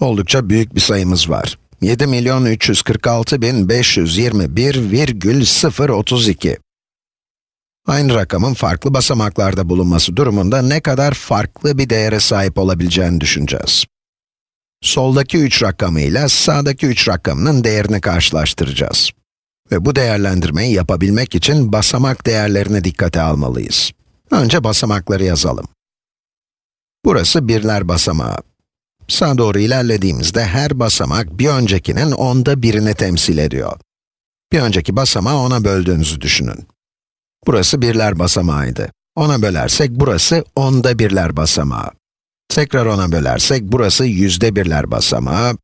Oldukça büyük bir sayımız var. 7 milyon 346 bin 521,032. Aynı rakamın farklı basamaklarda bulunması durumunda ne kadar farklı bir değere sahip olabileceğini düşüneceğiz. Soldaki 3 rakamıyla sağdaki 3 rakamının değerini karşılaştıracağız. Ve bu değerlendirmeyi yapabilmek için basamak değerlerini dikkate almalıyız. Önce basamakları yazalım. Burası birler basamağı. Sağa doğru ilerlediğimizde her basamak bir öncekinin onda birini temsil ediyor. Bir önceki basamağı ona böldüğünüzü düşünün. Burası birler basamağıydı. Ona bölersek burası onda birler basamağı. Tekrar ona bölersek burası yüzde birler basamağı.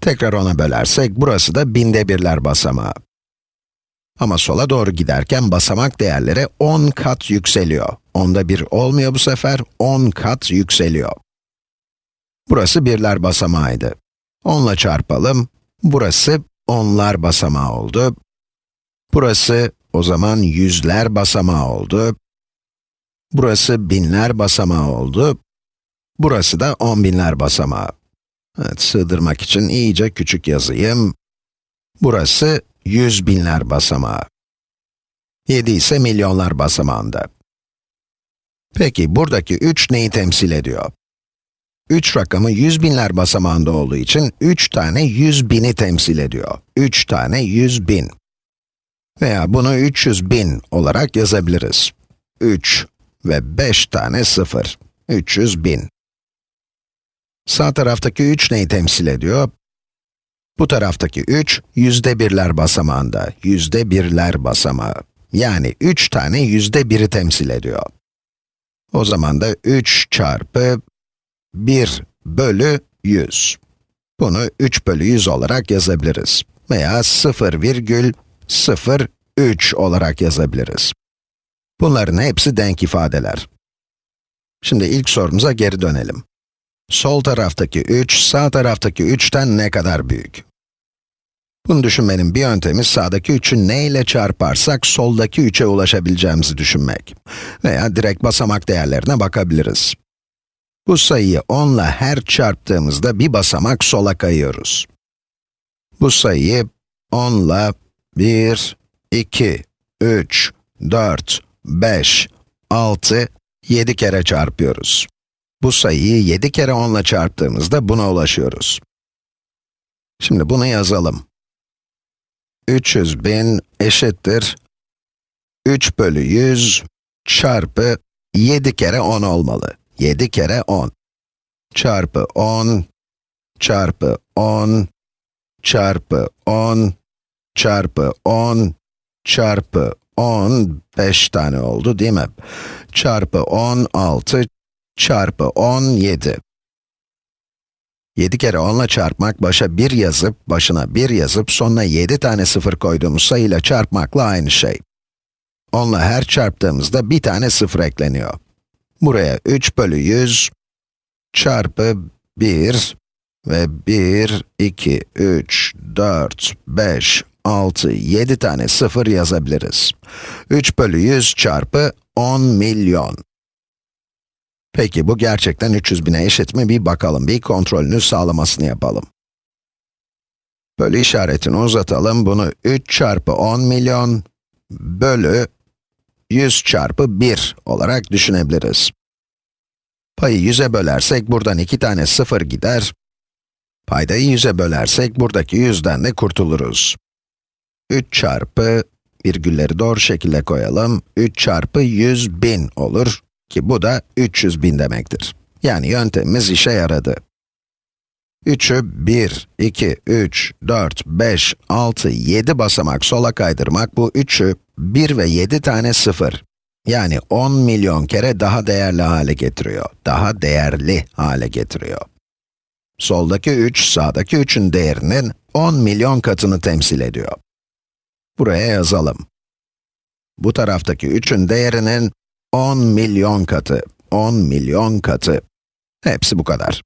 Tekrar ona bölersek burası da binde birler basamağı. Ama sola doğru giderken basamak değerleri 10 kat yükseliyor. Onda bir olmuyor bu sefer, 10 kat yükseliyor. Burası birler basamağıydı. 10 ile çarpalım. Burası onlar basamağı oldu. Burası o zaman yüzler basamağı oldu. Burası binler basamağı oldu. Burası da on binler basamağı. Evet, sığdırmak için iyice küçük yazayım. Burası yüz binler basamağı. 7 ise milyonlar basamağında. Peki, buradaki 3 neyi temsil ediyor? 3 rakamı yüz binler basamağında olduğu için 3 tane yüz bini temsil ediyor. 3 tane yüz bin. Veya bunu 300 bin olarak yazabiliriz. 3 ve 5 tane 0. 300 bin. Sağ taraftaki 3 neyi temsil ediyor? Bu taraftaki 3, yüzde birler basamağında, yüzde birler basamağı. Yani 3 tane yüzde biri temsil ediyor. O zaman da 3 çarpı 1 bölü 100. Bunu 3 bölü 100 olarak yazabiliriz. Veya 0,03 olarak yazabiliriz. Bunların hepsi denk ifadeler. Şimdi ilk sorumuza geri dönelim. Sol taraftaki 3, sağ taraftaki 3'ten ne kadar büyük? Bunu düşünmenin bir yöntemi sağdaki 3'ü ne ile çarparsak soldaki 3'e ulaşabileceğimizi düşünmek. Veya direkt basamak değerlerine bakabiliriz. Bu sayıyı 10 ile her çarptığımızda bir basamak sola kayıyoruz. Bu sayıyı 10 ile 1, 2, 3, 4, 5, 6, 7 kere çarpıyoruz. Bu sayıyı 7 kere 10 ile çarptığımızda buna ulaşıyoruz. Şimdi bunu yazalım. 300 bin eşittir 3 bölü 100 çarpı 7 kere 10 olmalı. 7 kere 10 çarpı 10 çarpı 10 çarpı 10 çarpı 10 çarpı 10, 5 tane oldu değil mi? Çarpı 10, 6 çarpı 10, 7. 7 kere 10 ile çarpmak başa 1 yazıp, başına 1 yazıp, sonuna 7 tane sıfır koyduğumuz sayıyla çarpmakla aynı şey. 10 ile her çarptığımızda bir tane sıfır ekleniyor. Buraya 3 bölü 100 çarpı 1 ve 1, 2, 3, 4, 5, 6, 7 tane sıfır yazabiliriz. 3 bölü 100 çarpı 10 milyon. Peki bu gerçekten 300 bine eşit mi? Bir bakalım, bir kontrolünü sağlamasını yapalım. Bölü işaretini uzatalım, bunu 3 çarpı 10 milyon bölü 100 çarpı 1 olarak düşünebiliriz. Payı 100'e bölersek buradan 2 tane 0 gider. Paydayı 100'e bölersek buradaki 100'den de kurtuluruz. 3 çarpı, virgülleri doğru şekilde koyalım, 3 çarpı 100 bin olur ki bu da 300 bin demektir. Yani yöntemimiz işe yaradı. 3'ü 1, 2, 3, 4, 5, 6, 7 basamak sola kaydırmak bu 3'ü 1 ve 7 tane 0. Yani 10 milyon kere daha değerli hale getiriyor. Daha değerli hale getiriyor. Soldaki 3, sağdaki 3'ün değerinin 10 milyon katını temsil ediyor. Buraya yazalım. Bu taraftaki 3'ün değerinin 10 milyon katı, 10 milyon katı. Hepsi bu kadar.